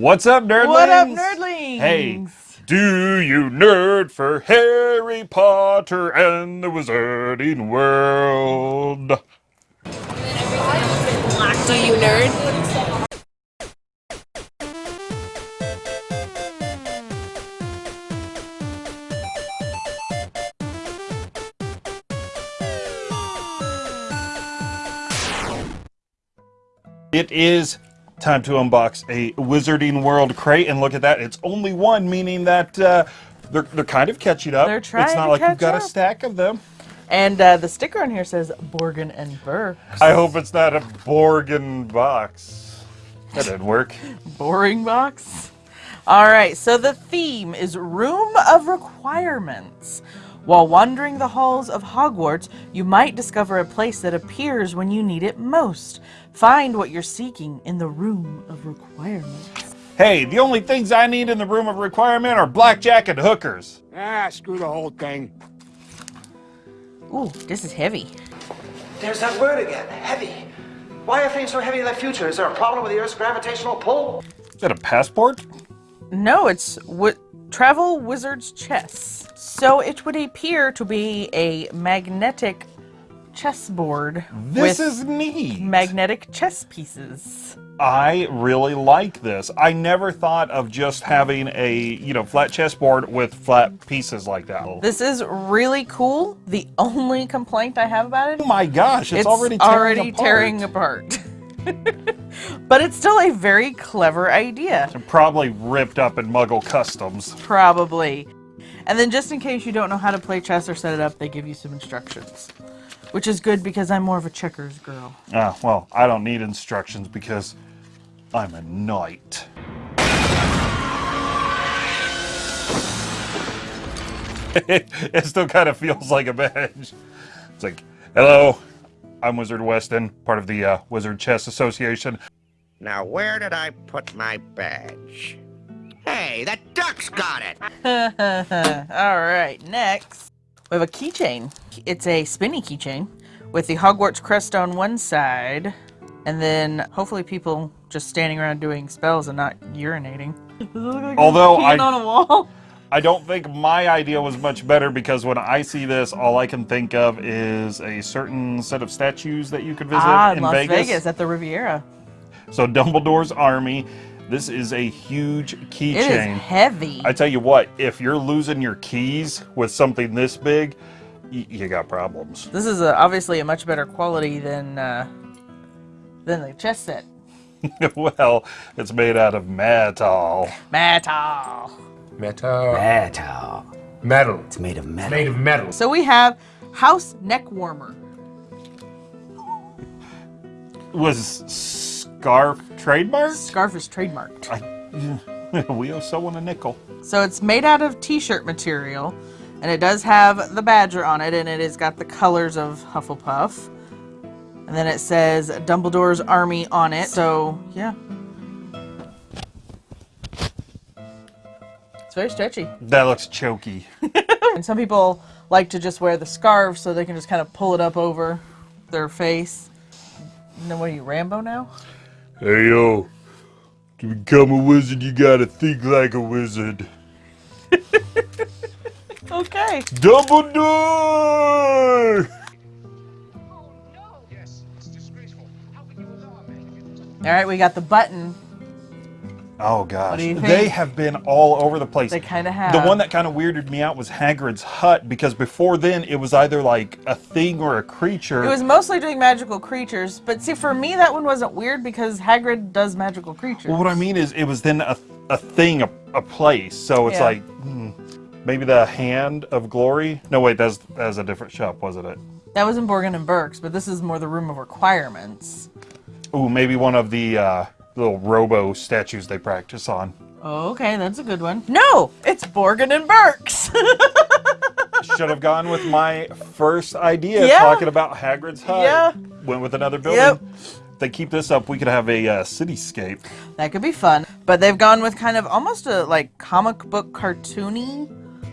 What's up, nerdlings? What up, nerdlings? Hey, do you nerd for Harry Potter and the Wizarding World? Do you nerd? It is time to unbox a Wizarding World crate, and look at that, it's only one, meaning that uh, they're, they're kind of catching up. They're trying It's not to like you've catch got a stack of them. And uh, the sticker on here says Borgin and Burr. I hope it's not a Borgin box. That didn't work. Boring box. All right, so the theme is Room of Requirements. While wandering the halls of Hogwarts, you might discover a place that appears when you need it most. Find what you're seeking in the Room of Requirements. Hey, the only things I need in the room of requirement are blackjack and hookers. Ah, screw the whole thing. Ooh, this is heavy. There's that word again, heavy. Why are things so heavy in the future? Is there a problem with the Earth's gravitational pull? Is that a passport? No, it's wi- Travel Wizard's Chess. So it would appear to be a magnetic chessboard This with is neat. magnetic chess pieces. I really like this. I never thought of just having a, you know, flat chessboard with flat pieces like that. This is really cool. The only complaint I have about it, Oh my gosh, it's, already tearing already apart. tearing apart. but it's still a very clever idea. Probably ripped up in Muggle Customs. Probably. And then just in case you don't know how to play chess or set it up, they give you some instructions. Which is good because I'm more of a checkers girl. Ah, well, I don't need instructions because I'm a knight. it still kind of feels like a badge. It's like, hello, I'm Wizard Weston, part of the uh, Wizard Chess Association. Now, where did I put my badge? Hey, that duck's got it! All right, next we have a keychain. It's a spinny keychain with the Hogwarts crest on one side, and then hopefully people just standing around doing spells and not urinating. Although I- on a wall. I don't think my idea was much better because when I see this, all I can think of is a certain set of statues that you could visit Ah, in Las Vegas. Vegas. at the Riviera. So Dumbledore's army. This is a huge keychain. It is keychain. heavy. I tell you what, if you're losing your keys with something this big, y- you got problems. This is a, obviously a much better quality than uh, than the chess set. well, it's made out of metal. Metal. Metal. Metal. Metal. It's made of metal. Made of metal. So we have House Neck Warmer. Was scarf trademark? Scarf is trademarked. we owe someone a nickel. So it's made out of t-shirt material, and it does have the badger on it, and it has got the colors of Hufflepuff. And then it says Dumbledore's army on it. So yeah, it's very stretchy. That looks choky. And some people like to just wear the scarf so they can just kind of pull it up over their face. And then what are you, Rambo now? Hey yo, to become a wizard, you gotta think like a wizard. Okay. Double Dumbledore! All right, we got the button. Oh gosh, they have been all over the place. They kinda have. The one that kind of weirded me out was Hagrid's hut because before then it was either like a thing or a creature. It was mostly doing magical creatures, but see, for me, that one wasn't weird because Hagrid does magical creatures. Well, what I mean is, it was then a, a thing, a, a place. So it's Yeah. like, hmm, maybe the Hand of Glory. No, wait, that's that's a different shop, wasn't it? That was in Borgin and Burke's, but this is more the room of requirements. Ooh, maybe one of the uh, little robo statues they practice on. Oh, okay, that's a good one. No, it's Borgin and Burke's. Should have gone with my first idea, Yeah. talking about Hagrid's hut. Yeah. Went with another building. Yep. If they keep this up, we could have a uh, cityscape. that could be fun, but they've gone with kind of almost a like comic book cartoony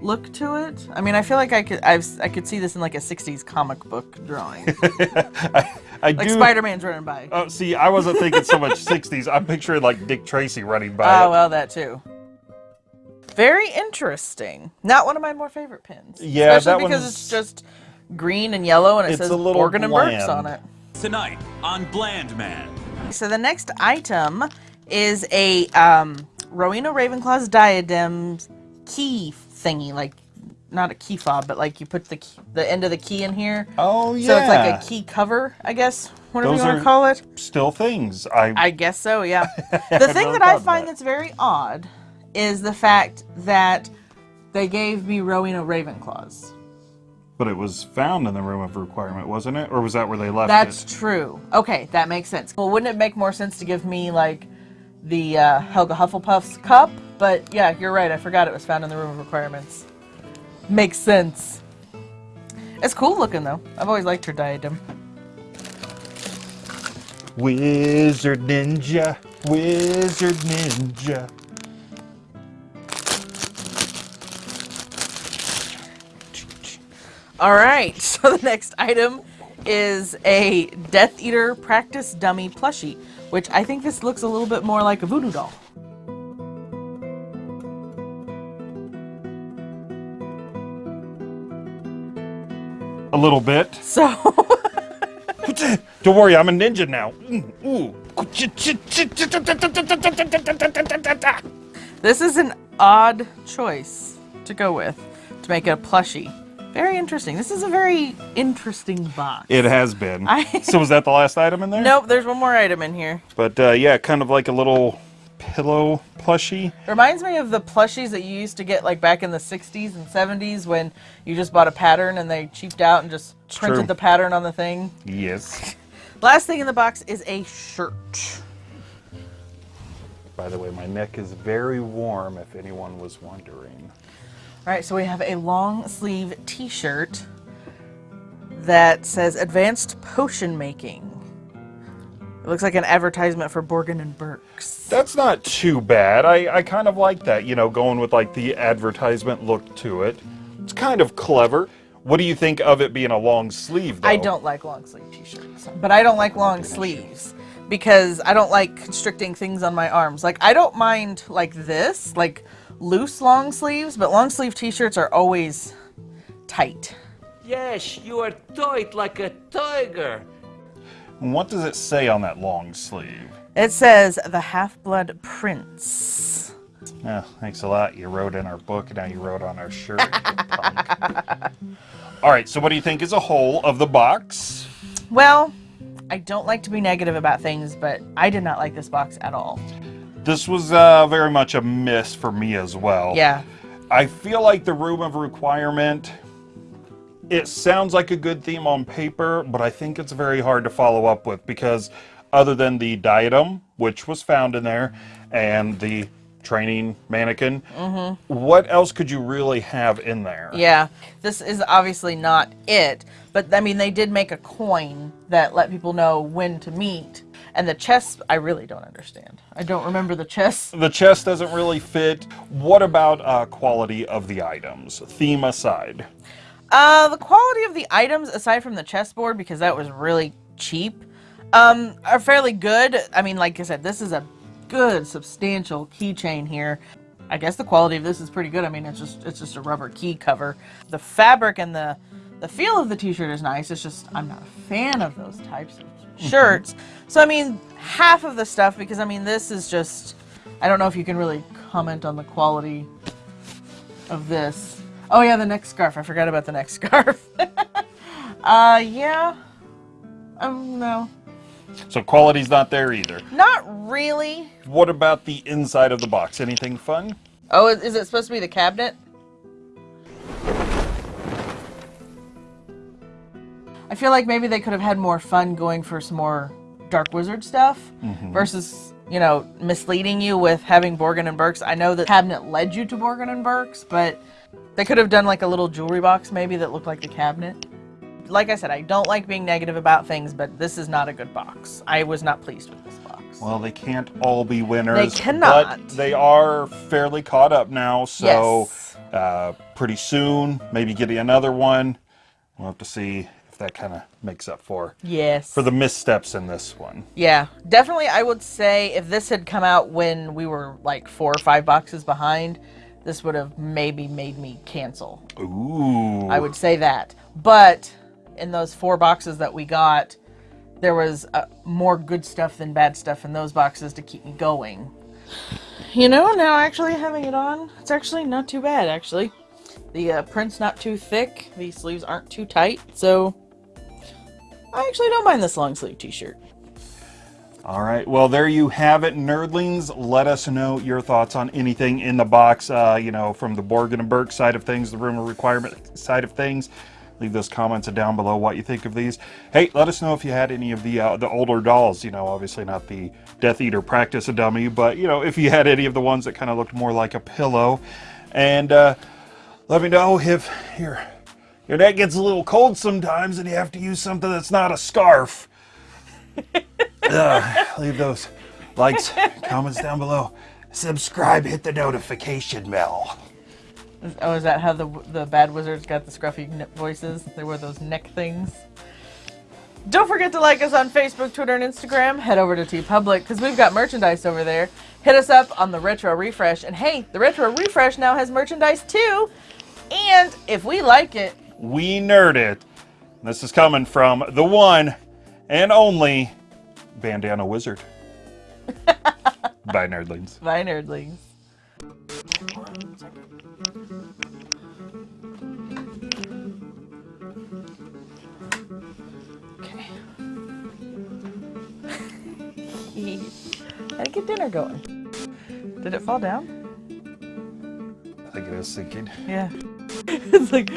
look to it. I mean, I feel like I could I've, I could see this in like a '60s comic book drawing, I, I like do. Spider-Man's running by. Oh, see, I wasn't thinking so much 60s. I'm picturing like Dick Tracy running by. Oh it. well, that too. Very interesting. Not one of my more favorite pins. Yeah, especially that because one's- it's just green and yellow, and it It's says a little Borgin and Burkes on it. Tonight on Bland Man. So the next item is a um, Rowena Ravenclaw's diadem key thingy, like not a key fob, but like you put the key, the end of the key in here. Oh, yeah. So it's like a key cover, I guess, whatever Those you want to call it. Still things. I, I guess so, yeah. The thing that I find that. that's very odd is the fact that they gave me Rowena Ravenclaws. but it was found in the room of requirement, wasn't it? Or was that where they left it? That's it? true. Okay, that makes sense. Well, wouldn't it make more sense to give me like the uh, Helga Hufflepuff's cup? But yeah, you're right. I forgot it was found in the room of requirements. Makes sense. It's cool looking though. I've always liked her diadem. Wizard Ninja, Wizard Ninja. All right, so the next item is a Death Eater practice dummy plushie, which I think this looks a little bit more like a voodoo doll. A little bit. So Don't worry, I'm a ninja now. Mm, this is an odd choice to go with to make it a plushie. Very interesting. This is a very interesting box. It has been. I- so was that the last item in there? Nope, there's one more item in here. But uh, yeah, kind of like a little pillow plushie. Reminds me of the plushies that you used to get like back in the 60s and 70s when you just bought a pattern and they cheaped out and just printed true. the pattern on the thing. Yes. Last thing in the box is a shirt. By the way, my neck is very warm if anyone was wondering. All right, so we have a long sleeve t shirt that says Advanced Potion Making. It looks like an advertisement for Borgin and Burkes. That's not too bad. I, I kind of like that, you know, going with like the advertisement look to it. It's kind of clever. What do you think of it being a long sleeve, though? I don't like long sleeve t-shirts, but I don't like long sleeves because I don't like constricting things on my arms. Like I don't mind like this, like loose long sleeves, but long sleeve t-shirts are always tight. Yes, you are tight like a tiger. What does it say on that long sleeve? It says the Half-Blood Prince. Yeah, thanks a lot. You wrote in our book, and now you wrote on our shirt. All right, so what do you think as a whole of the box? Well, I don't like to be negative about things, but I did not like this box at all. This was uh, very much a miss for me as well. Yeah. I feel like the room of requirement. It sounds like a good theme on paper, but I think it's very hard to follow up with because, other than the diadem, which was found in there, and the training mannequin, what else could you really have in there? Yeah, this is obviously not it, but I mean, they did make a coin that let people know when to meet. And the chest, I really don't understand. I don't remember the chest. The chest doesn't really fit. What about uh, quality of the items, theme aside? Uh, the quality of the items, aside from the chessboard, because that was really cheap, um, are fairly good. I mean, like I said, this is a good, substantial keychain here. I guess the quality of this is pretty good. I mean, it's just it's just a rubber key cover. The fabric and the the feel of the t-shirt is nice. It's just I'm not a fan of those types of shirts. So I mean, half of the stuff because I mean, this is just I don't know if you can really comment on the quality of this. Oh yeah, the next scarf. I forgot about the next scarf. uh yeah. Um no. So quality's not there either. Not really. What about the inside of the box? Anything fun? Oh, is, it supposed to be the cabinet? I feel like maybe they could have had more fun going for some more Dark Wizard stuff versus, you know, misleading you with having Borgin and Burkes. I know the cabinet led you to Borgin and Burkes, but they could have done like a little jewelry box maybe that looked like the cabinet. Like I said, I don't like being negative about things, but this is not a good box. I was not pleased with this box. Well, they can't all be winners. They cannot. But they are fairly caught up now, so Yes. uh, pretty soon. Maybe getting another one. We'll have to see if that kind of makes up for Yes. for the missteps in this one. Yeah, definitely. I would say if this had come out when we were like four or five boxes behind, this would have maybe made me cancel. Ooh. I would say that. But in those four boxes that we got, there was uh, more good stuff than bad stuff in those boxes to keep me going. You know, now actually having it on, it's actually not too bad, actually. The uh, print's not too thick, the sleeves aren't too tight, so I actually don't mind this long sleeve t shirt. All right. Well, there you have it, nerdlings. Let us know your thoughts on anything in the box. Uh, you know, from the Borgin and Burke side of things, the room of requirement side of things. Leave those comments down below what you think of these. Hey, let us know if you had any of the uh, the older dolls. You know, obviously not the Death Eater practice a dummy, but you know, if you had any of the ones that kind of looked more like a pillow, and uh, let me know if your your neck gets a little cold sometimes and you have to use something that's not a scarf. Ugh, leave those likes, comments down below. Subscribe, hit the notification bell. Oh, is that how the the bad wizards got the scruffy voices? They wear those neck things. Don't forget to like us on Facebook, Twitter, and Instagram. Head over to TeePublic because we've got merchandise over there. Hit us up on the Retro Refresh, and hey, the Retro Refresh now has merchandise too. And if we like it, We nerd it. This is coming from the one and only Bandana Wizard. Bye, nerdlings. bye, nerdlings. Okay. Gotta get dinner going. Did it fall down? I think it is sinking. Yeah. it's like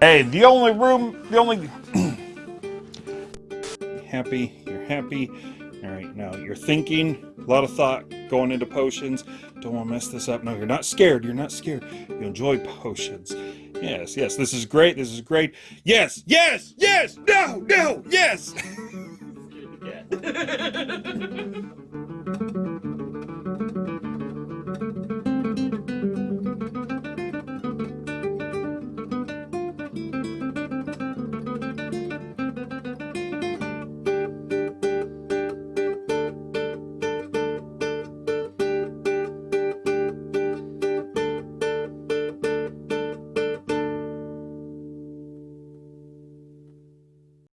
Hey, the only room, the only. happy, you're happy. All right, now you're thinking, a lot of thought going into potions. Don't want to mess this up. No, you're not scared. You're not scared. You enjoy potions. Yes, yes, this is great. This is great. Yes, yes, yes, no, no, yes.